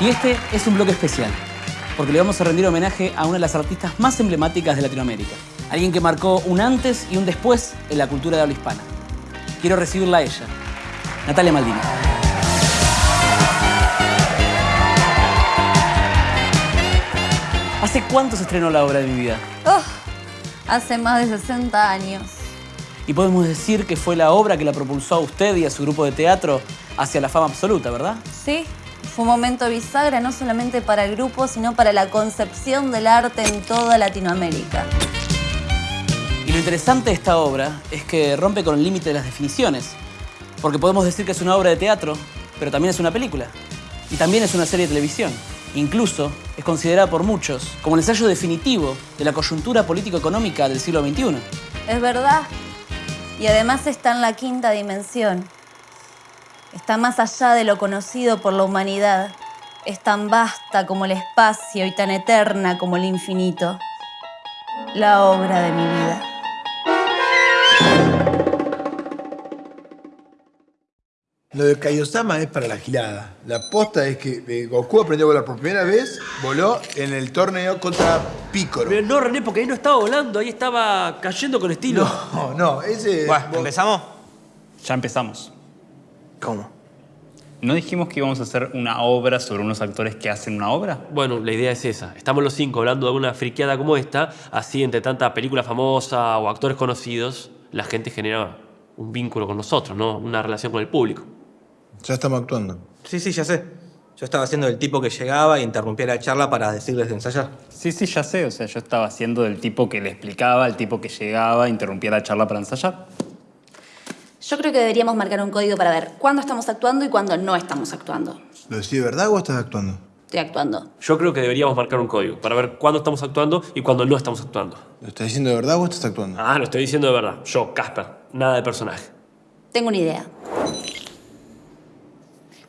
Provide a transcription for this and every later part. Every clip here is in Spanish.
Y este es un bloque especial, porque le vamos a rendir homenaje a una de las artistas más emblemáticas de Latinoamérica. Alguien que marcó un antes y un después en la cultura de habla hispana. Quiero recibirla a ella, Natalia Maldini. ¿Hace cuánto se estrenó la obra de mi vida? Oh, hace más de 60 años. Y podemos decir que fue la obra que la propulsó a usted y a su grupo de teatro hacia la fama absoluta, ¿verdad? Sí, fue un momento bisagra no solamente para el grupo, sino para la concepción del arte en toda Latinoamérica. Y lo interesante de esta obra es que rompe con el límite de las definiciones. Porque podemos decir que es una obra de teatro, pero también es una película. Y también es una serie de televisión. Incluso es considerada por muchos como el ensayo definitivo de la coyuntura político-económica del siglo XXI. Es verdad. Y además está en la quinta dimensión. Está más allá de lo conocido por la humanidad. Es tan vasta como el espacio y tan eterna como el infinito. La obra de mi vida. Lo de Kaiosama es para la gilada. La posta es que eh, Goku aprendió a volar por primera vez, voló en el torneo contra Piccolo. Pero no, René, porque ahí no estaba volando, ahí estaba cayendo con estilo. No, no, ese... Bueno, ¿empezamos? Ya empezamos. ¿Cómo? ¿No dijimos que íbamos a hacer una obra sobre unos actores que hacen una obra? Bueno, la idea es esa. Estamos los cinco hablando de una friqueada como esta, así entre tanta película famosa o actores conocidos, la gente genera un vínculo con nosotros, ¿no? Una relación con el público. Ya estamos actuando. Sí, sí, ya sé. Yo estaba haciendo el tipo que llegaba e interrumpía la charla para decirles de ensayar. Sí, sí, ya sé. O sea, yo estaba haciendo del tipo que le explicaba, el tipo que llegaba, interrumpía la charla para ensayar. Yo creo que deberíamos marcar un código para ver cuándo estamos actuando y cuándo no estamos actuando. ¿Lo decís de verdad o estás actuando? Estoy actuando. Yo creo que deberíamos marcar un código para ver cuándo estamos actuando y cuándo no estamos actuando. ¿Lo estás diciendo de verdad o estás actuando? Ah, lo estoy diciendo de verdad. Yo, Casper, nada de personaje. Tengo una idea.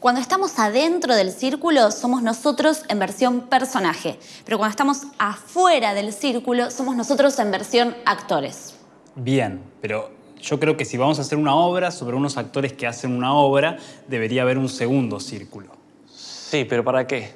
Cuando estamos adentro del círculo, somos nosotros en versión personaje. Pero cuando estamos afuera del círculo, somos nosotros en versión actores. Bien, pero yo creo que si vamos a hacer una obra sobre unos actores que hacen una obra, debería haber un segundo círculo. Sí, pero ¿para qué?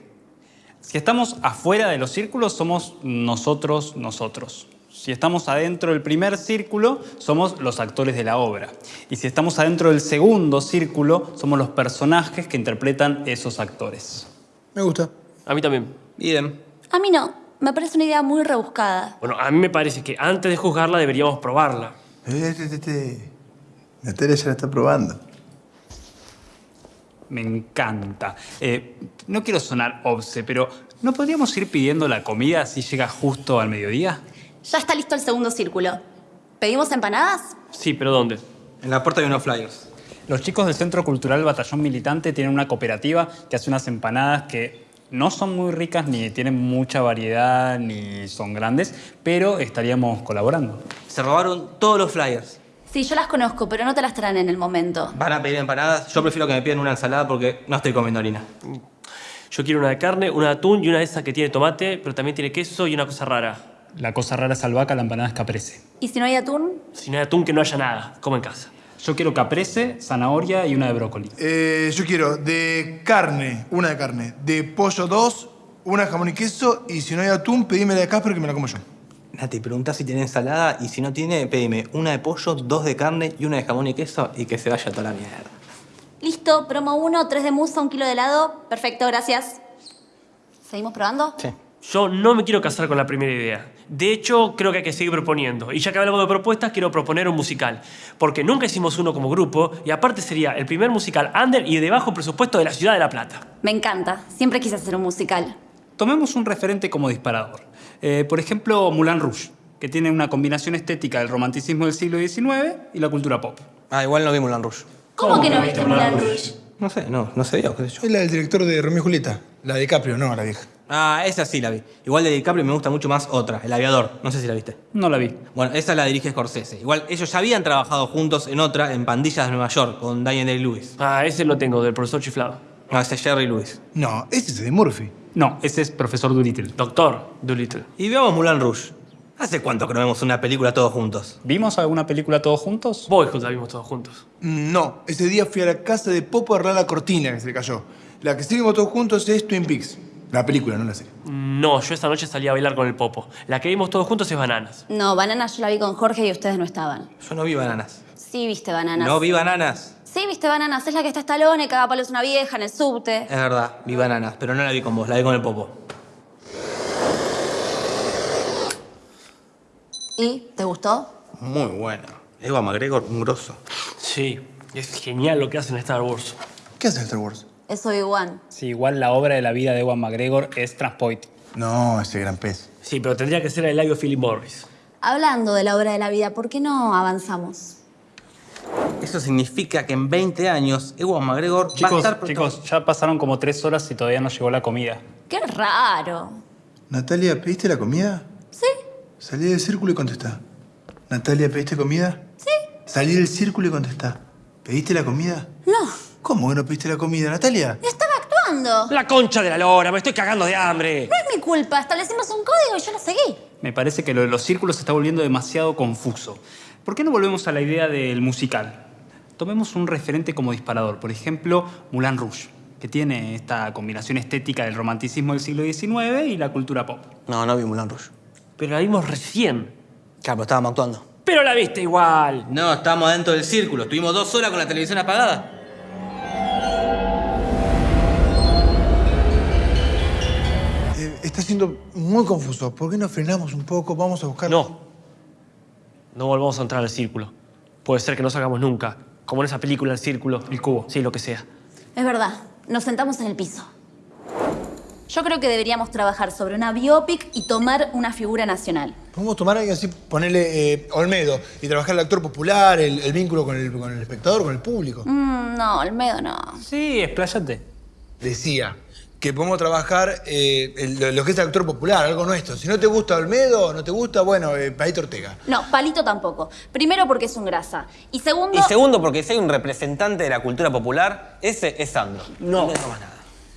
Si estamos afuera de los círculos, somos nosotros, nosotros. Si estamos adentro del primer círculo, somos los actores de la obra. Y si estamos adentro del segundo círculo, somos los personajes que interpretan esos actores. Me gusta. A mí también. Idem. A mí no. Me parece una idea muy rebuscada. Bueno, a mí me parece que antes de juzgarla deberíamos probarla. Eh, te, te, te. Natalia ya la está probando. Me encanta. Eh, no quiero sonar obse, pero ¿no podríamos ir pidiendo la comida si llega justo al mediodía? Ya está listo el segundo círculo. ¿Pedimos empanadas? Sí, pero ¿dónde? En la puerta hay unos flyers. Los chicos del Centro Cultural Batallón Militante tienen una cooperativa que hace unas empanadas que no son muy ricas, ni tienen mucha variedad, ni son grandes, pero estaríamos colaborando. Se robaron todos los flyers. Sí, yo las conozco, pero no te las traen en el momento. Van a pedir empanadas. Yo prefiero que me pidan una ensalada porque no estoy comiendo harina. Yo quiero una de carne, una de atún y una de esas que tiene tomate, pero también tiene queso y una cosa rara. La cosa rara es albahaca, la empanada es caprese. ¿Y si no hay atún? Si no hay atún, que no haya nada. Como en casa. Yo quiero caprese, zanahoria y una de brócoli. Eh, yo quiero de carne, una de carne. De pollo dos, una de jamón y queso. Y si no hay atún, pedime la de Casper que me la como yo. Nati, pregunta si tiene ensalada y si no tiene, pedime una de pollo, dos de carne y una de jamón y queso y que se vaya toda la mierda. Listo, promo uno, tres de musa, un kilo de helado. Perfecto, gracias. ¿Seguimos probando? Sí. Yo no me quiero casar con la primera idea. De hecho, creo que hay que seguir proponiendo. Y ya que hablamos de propuestas, quiero proponer un musical. Porque nunca hicimos uno como grupo y aparte sería el primer musical under y de bajo presupuesto de la ciudad de La Plata. Me encanta. Siempre quise hacer un musical. Tomemos un referente como disparador. Eh, por ejemplo, Moulin Rouge, que tiene una combinación estética del romanticismo del siglo XIX y la cultura pop. Ah, igual no vi Moulin Rouge. ¿Cómo, que no viste Moulin Rouge? No sé, no, no qué sé yo. Es la del director de Romeo y Julieta. La de DiCaprio, no, la vieja. Ah, esa sí la vi. Igual de DiCaprio me gusta mucho más otra, El Aviador. No sé si la viste. No la vi. Bueno, esa la dirige Scorsese. Igual ellos ya habían trabajado juntos en otra, en Pandillas de Nueva York, con Daniel Day-Lewis. Ah, ese lo tengo, del profesor chiflado. No, ese es Jerry Lewis. No, ese es de Murphy. No, ese es Profesor Dolittle. Doctor Doolittle. Y veamos Moulin Rouge. ¿Hace cuánto que no vemos una película todos juntos? ¿Vimos alguna película todos juntos? Boyhood la vimos todos juntos. Mm, No, ese día fui a la casa de Popo a arreglar la cortina que se le cayó. La que sí vimos todos juntos es Twin Peaks. La película, no la serie. No, yo esta noche salí a bailar con el Popo. La que vimos todos juntos es Bananas. No, Banana yo la vi con Jorge y ustedes no estaban. Yo no vi bananas. Sí viste Bananas. No vi bananas. Sí viste Bananas. Es la que está Estalone, caga palos una vieja en el subte. Es verdad, vi bananas, pero no la vi con vos, la vi con el popo. ¿Y? ¿Te gustó? Muy buena. Eva McGregor, un grosso. Sí, es genial lo que hacen en Star Wars. ¿Qué hace Star Wars? Es Obi-Wan. Sí, igual la obra de la vida de Ewan McGregor es Transpoiting. No, ese gran pez. Sí, pero tendría que ser el labio Philip Morris. Hablando de la obra de la vida, ¿por qué no avanzamos? Eso significa que en 20 años Ewan McGregor va a estar... chicos, ya pasaron como tres horas y todavía no llegó la comida. Qué raro. Natalia, ¿pediste la comida? ¿Sí? Salí del círculo y contestá. Natalia, ¿pediste comida? Sí. Salí del círculo y contestá. ¿Pediste la comida? No. ¿Cómo que no pediste la comida, Natalia? Estaba actuando. La concha de la lora, me estoy cagando de hambre. No es mi culpa. Establecimos un código y yo lo seguí. Me parece que lo de los círculos se está volviendo demasiado confuso. ¿Por qué no volvemos a la idea del musical? Tomemos un referente como disparador, por ejemplo, Moulin Rouge, que tiene esta combinación estética del romanticismo del siglo XIX y la cultura pop. No, no vi Mulan Rouge. Pero la vimos recién. Claro, pero estábamos actuando. Pero la viste igual. No, estábamos dentro del círculo. Estuvimos dos horas con la televisión apagada. Está siendo muy confuso. ¿Por qué no frenamos un poco? Vamos a buscar... No. No volvamos a entrar al círculo. Puede ser que no salgamos nunca. Como en esa película, El Círculo. El Cubo. Sí, lo que sea. Es verdad. Nos sentamos en el piso. Yo creo que deberíamos trabajar sobre una biopic y tomar una figura nacional. Podemos tomar algo así, ponerle eh, Olmedo y trabajar el actor popular, el, el vínculo con el, con el espectador, con el público. Mm, no, Olmedo no. Sí, expláyate. Decía que podemos trabajar eh, el- lo, que es el actor popular, algo nuestro. Si no te gusta Olmedo, no te gusta, bueno, eh, Paito Ortega. No, Palito tampoco. Primero porque es un grasa. Y segundo... Y segundo, porque si hay un representante de la cultura popular, ese es Sandro. No.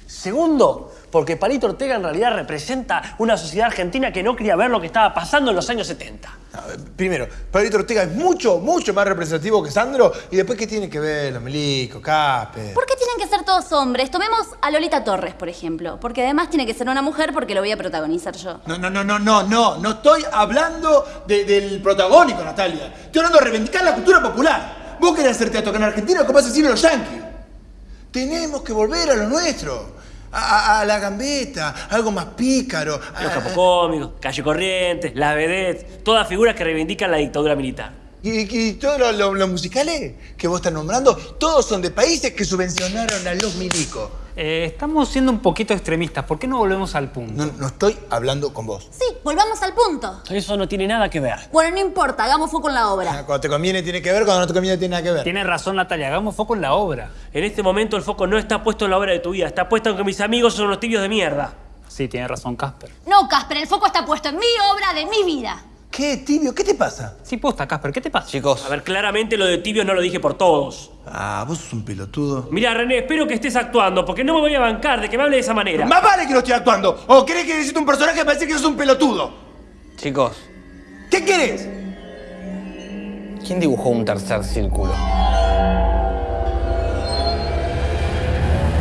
Segundo, porque Palito Ortega en realidad representa una sociedad argentina que no quería ver lo que estaba pasando en los años 70. No, eh, Primero, Paito Ortega es mucho, mucho más representativo que Sandro. Y después, ¿qué tiene que ver? Los Milico, Casper. ¿Por qué tienen que ser todos hombres? Tomemos a Lolita Torres, por ejemplo. Porque además tiene que ser una mujer porque lo voy a protagonizar yo. No, no, no, no, no, no. No estoy hablando de- del protagónico, Natalia. Estoy hablando de reivindicar la cultura popular. Vos querés hacer teatro acá en Argentina, ¿qué pasa si los yankees? Tenemos que volver a lo nuestro. A, a- a la gambeta, algo más pícaro. a- Los capocómicos, Calle Corrientes, las vedettes, todas figuras que reivindican la dictadura militar. y, y todos los lo- los musicales que vos estás nombrando, todos son de países que subvencionaron a los milicos. Eh, estamos siendo un poquito extremistas. ¿Por qué no volvemos al punto? No, no estoy hablando con vos. Sí, volvamos al punto. Eso no tiene nada que ver. Bueno, no importa, hagamos foco en la obra. Cuando te conviene tiene que ver, cuando no te conviene tiene nada que ver. Tiene razón Natalia, hagamos foco en la obra. En este momento el foco no está puesto en la obra de tu vida, está puesto en que mis amigos son unos tibios de mierda. Sí, tiene razón Casper. No, Casper, el foco está puesto en mi obra de mi vida. ¿Qué, tibio? ¿Qué te pasa? Sí, posta, Casper, ¿qué te pasa? Chicos, A ver, claramente lo de tibios no lo dije por todos. Ah, vos sos un pelotudo. Mira, René, espero que estés actuando, porque no me voy a bancar de que me hable de esa manera. Más vale que no estoy actuando. ¿O querés que necesite un personaje para decir que sos un pelotudo? chicos, ¿Qué querés? ¿quién dibujó un tercer círculo?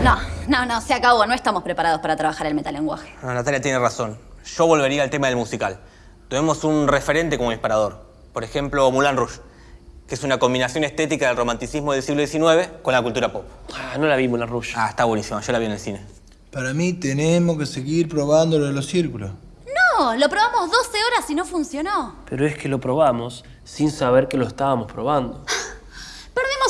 No, no, no, se acabó. No estamos preparados para trabajar el metalenguaje. No, Natalia tiene razón. Yo volvería al tema del musical. Tomemos un referente como disparador. Por ejemplo, Moulin Rouge, que es una combinación estética del romanticismo del siglo XIX con la cultura pop. Ah, no la vimos, la Rush. Ah, está buenísimo. Yo la vi en el cine. Para mí tenemos que seguir probando lo de los círculos. No, lo probamos 12 horas y no funcionó. Pero es que lo probamos sin saber que lo estábamos probando.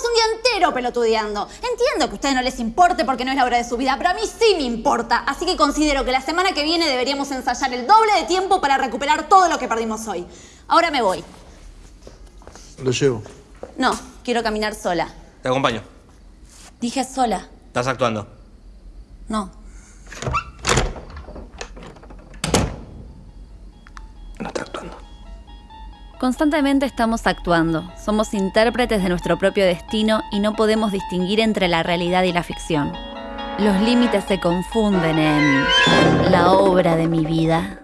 Un día entero pelotudeando. Entiendo que a ustedes no les importe porque no es la hora de su vida, pero a mí sí me importa. Así que considero que la semana que viene deberíamos ensayar el doble de tiempo para recuperar todo lo que perdimos hoy. Ahora me voy. Lo llevo. No, quiero caminar sola. Te acompaño. Dije sola. Estás actuando. No Constantemente estamos actuando, somos intérpretes de nuestro propio destino y no podemos distinguir entre la realidad y la ficción. Los límites se confunden en la obra de mi vida.